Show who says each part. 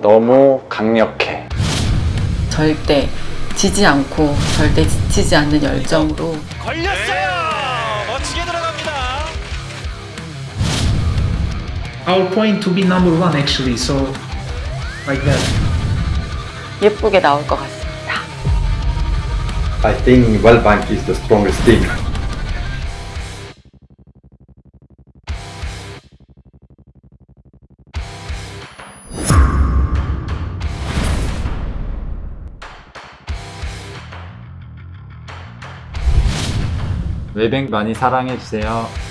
Speaker 1: 너무 강력해.
Speaker 2: 절대 지지 않고 절대 지치지 않는 열정으로
Speaker 3: 걸렸어요. 멋지게 들어갑니다.
Speaker 4: our point to be number one actually so like that
Speaker 2: 예쁘게 나올 것 같습니다.
Speaker 5: I think Wellbank is the strongest team.
Speaker 1: 웨뱅 많이 사랑해주세요.